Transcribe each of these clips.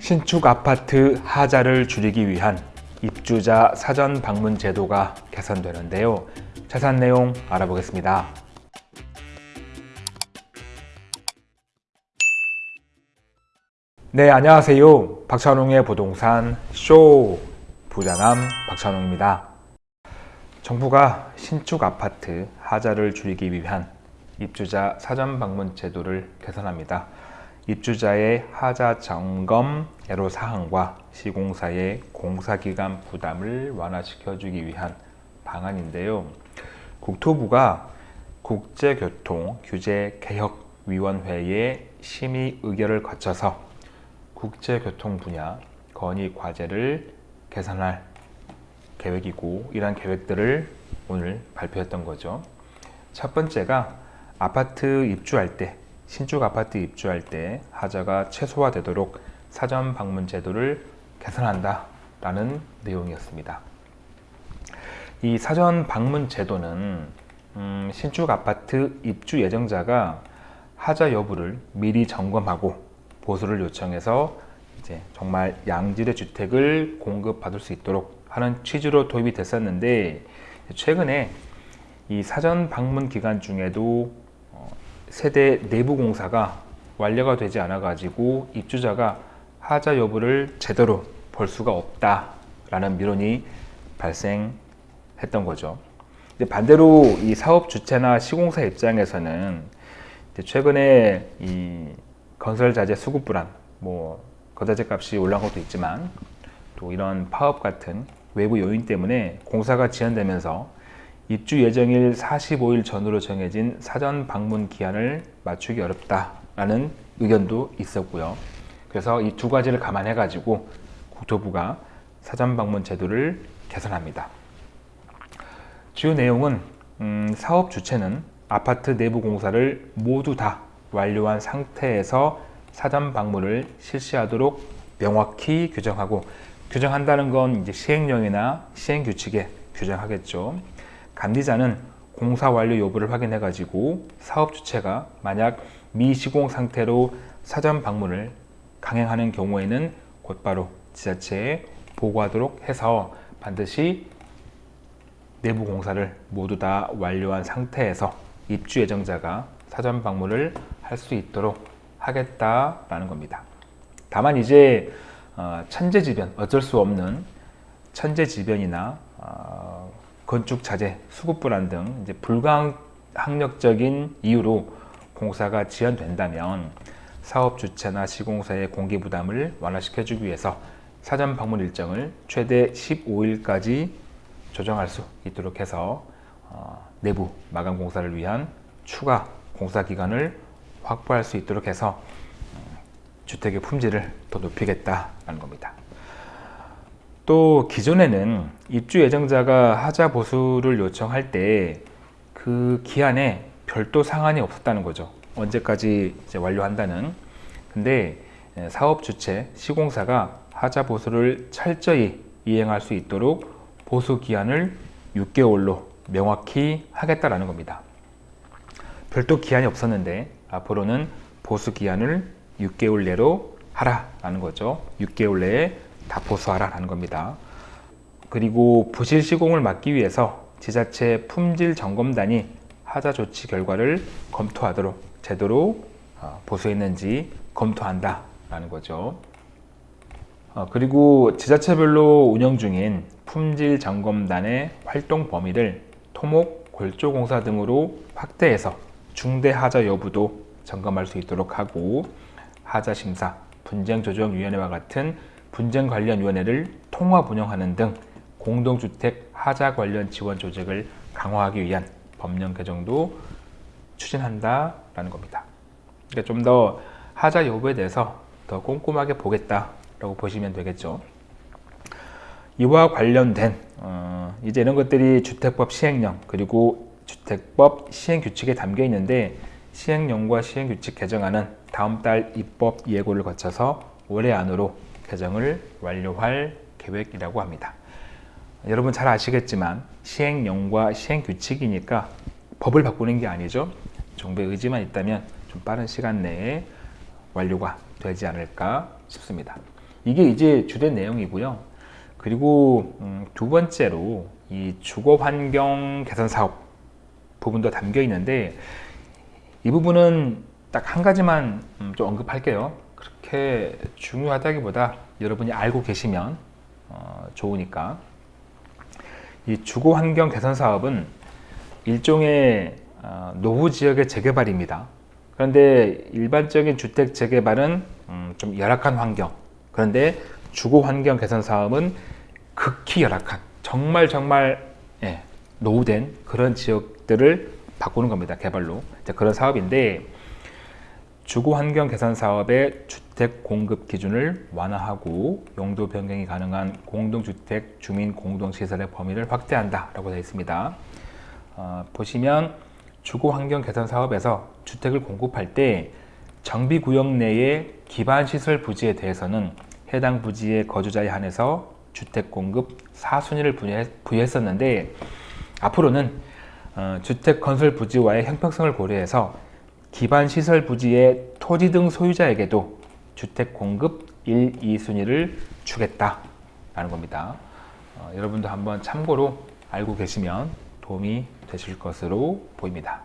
신축 아파트 하자를 줄이기 위한 입주자 사전 방문 제도가 개선되는데요. 자세한 내용 알아보겠습니다. 네, 안녕하세요. 박찬웅의 부동산 쇼 부자남 박찬웅입니다. 정부가 신축 아파트 하자를 줄이기 위한 입주자 사전 방문 제도를 개선합니다. 입주자의 하자 점검 애로 사항과 시공사의 공사기간 부담을 완화시켜주기 위한 방안인데요. 국토부가 국제교통규제개혁위원회의 심의 의결을 거쳐서 국제교통 분야 건의 과제를 개선할 계획이고 이러한 계획들을 오늘 발표했던 거죠. 첫 번째가 아파트 입주할 때 신축 아파트 입주할 때 하자가 최소화되도록 사전 방문 제도를 개선한다 라는 내용이었습니다. 이 사전 방문 제도는 음, 신축 아파트 입주 예정자가 하자 여부를 미리 점검하고 보수를 요청해서 이제 정말 양질의 주택을 공급받을 수 있도록 하는 취지로 도입이 됐었는데 최근에 이 사전 방문 기간 중에도 세대 내부 공사가 완료가 되지 않아 가지고 입주자가 하자 여부를 제대로 볼 수가 없다 라는 민원이 발생했던 거죠. 반대로 이 사업 주체나 시공사 입장에서는 최근에 이 건설 자재 수급 불안, 뭐 거자재 값이 올라간 것도 있지만 또 이런 파업 같은 외부 요인 때문에 공사가 지연되면서 입주 예정일 45일 전으로 정해진 사전 방문 기한을 맞추기 어렵다라는 의견도 있었고요. 그래서 이 두 가지를 감안해 가지고 국토부가 사전 방문 제도를 개선합니다. 주요 내용은 음, 사업 주체는 아파트 내부 공사를 모두 다 완료한 상태에서 사전 방문을 실시하도록 명확히 규정하고 규정한다는 건 이제 시행령이나 시행 규칙에 규정하겠죠. 감리자는 공사 완료 여부를 확인해 가지고 사업 주체가 만약 미시공 상태로 사전 방문을 강행하는 경우에는 곧바로 지자체에 보고하도록 해서 반드시 내부 공사를 모두 다 완료한 상태에서 입주 예정자가 사전 방문을 할 수 있도록 하겠다라는 겁니다. 다만 이제 어, 천재지변 어쩔 수 없는 천재지변이나 어, 건축 자재, 수급 불안 등 이제 불가항력적인 이유로 공사가 지연된다면 사업 주체나 시공사의 공개 부담을 완화시켜주기 위해서 사전 방문 일정을 최대 15일까지 조정할 수 있도록 해서 어, 내부 마감 공사를 위한 추가 공사 기간을 확보할 수 있도록 해서 어, 주택의 품질을 더 높이겠다는 겁니다. 또 기존에는 입주 예정자가 하자 보수를 요청할 때 그 기한에 별도 상한이 없었다는 거죠. 언제까지 완료한다는. 근데 예, 사업 주체, 시공사가 하자 보수를 철저히 이행할 수 있도록 보수 기한을 6개월로 명확히 하겠다라는 겁니다. 별도 기한이 없었는데 앞으로는 보수 기한을 6개월 내로 하라라는 거죠. 6개월 내에 다 보수하라는 겁니다. 그리고 부실 시공을 막기 위해서 지자체 품질 점검단이 하자 조치 결과를 검토하도록 제대로 어, 보수했는지 검토한다 라는 거죠. 어, 그리고 지자체별로 운영 중인 품질 점검단의 활동 범위를 토목, 골조공사 등으로 확대해서 중대 하자 여부도 점검할 수 있도록 하고 하자 심사, 분쟁조정위원회와 같은 분쟁 관련 위원회를 통합 운영하는 등 공동주택 하자 관련 지원 조직을 강화하기 위한 법령 개정도 추진한다라는 겁니다. 그러니까 좀 더 하자 여부에 대해서 더 꼼꼼하게 보겠다라고 보시면 되겠죠. 이와 관련된 어, 이제 이런 것들이 주택법 시행령 그리고 주택법 시행규칙에 담겨 있는데 시행령과 시행규칙 개정안은 다음 달 입법 예고를 거쳐서 올해 안으로 개정을 완료할 계획이라고 합니다. 여러분 잘 아시겠지만 시행령과 시행규칙이니까 법을 바꾸는 게 아니죠. 정부의 의지만 있다면 좀 빠른 시간 내에 완료가 되지 않을까 싶습니다. 이게 이제 주된 내용이고요. 그리고 음, 두 번째로 이 주거 환경 개선 사업 부분도 담겨 있는데 이 부분은 딱 한 가지만 음, 좀 언급할게요. 그렇게 중요하다기보다 여러분이 알고 계시면 어, 좋으니까 이 주거 환경 개선 사업은 일종의 어, 노후 지역의 재개발입니다. 그런데 일반적인 주택 재개발은 음, 좀 열악한 환경. 그런데 주거 환경 개선 사업은 극히 열악한 정말 정말 예, 노후된 그런 지역들을 바꾸는 겁니다. 개발로 그런 사업인데 주거 환경 개선 사업의 주택 공급 기준을 완화하고 용도 변경이 가능한 공동주택 주민 공동시설의 범위를 확대한다 라고 되어 있습니다. 어, 보시면 주거 환경 개선 사업에서 주택을 공급할 때 정비 구역 내의 기반 시설 부지에 대해서는 해당 부지의 거주자에 한해서 주택 공급 4순위를 부여했었는데 앞으로는 어, 주택 건설 부지와의 형평성을 고려해서 기반 시설 부지의 토지 등 소유자에게도 주택 공급 1, 2순위를 주겠다라는 겁니다. 어, 여러분도 한번 참고로 알고 계시면 도움이 되실 것으로 보입니다.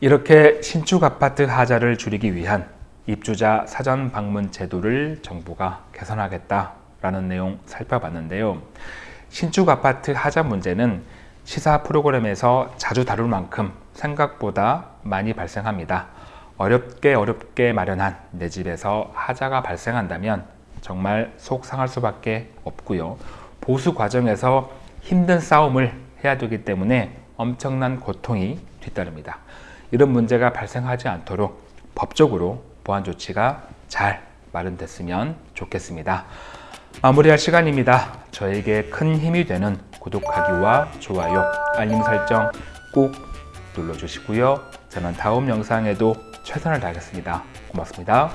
이렇게 신축 아파트 하자를 줄이기 위한 입주자 사전 방문 제도를 정부가 개선하겠다라는 내용 살펴봤는데요. 신축 아파트 하자 문제는 시사 프로그램에서 자주 다룰 만큼 생각보다 많이 발생합니다. 어렵게 어렵게 마련한 내 집에서 하자가 발생한다면 정말 속 상할 수밖에 없고요. 보수 과정에서 힘든 싸움을 해야 되기 때문에 엄청난 고통이 뒤따릅니다. 이런 문제가 발생하지 않도록 법적으로 보완 조치가 잘 마련됐으면 좋겠습니다. 마무리할 시간입니다. 저에게 큰 힘이 되는 구독하기와 좋아요, 알림 설정 꼭 눌러주시고요. 저는 다음 영상에도 최선을 다하겠습니다. 고맙습니다.